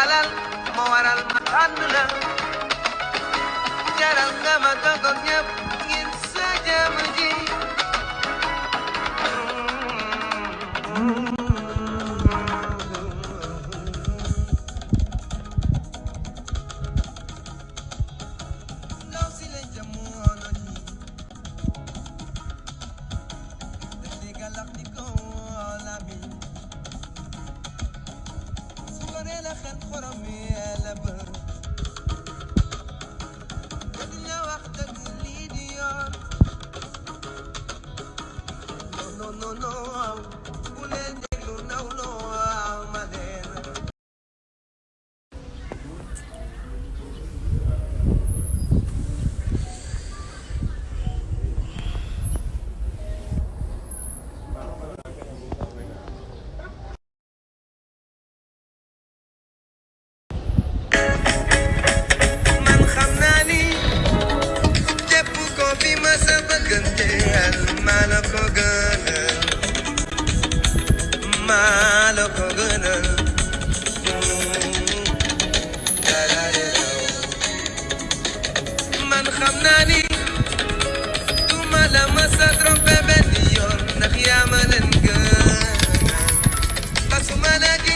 على المورا المحملة جرى القمة تقض يب ينسى جمجي Galactico, all I mean. Jëm ji ndaw si la jamono ji daf di galax di ko la سبق انت مالك غنى مالك غنى من خمناني ثم لما صدر ببنيون نخيام لنقنا بس ما نجي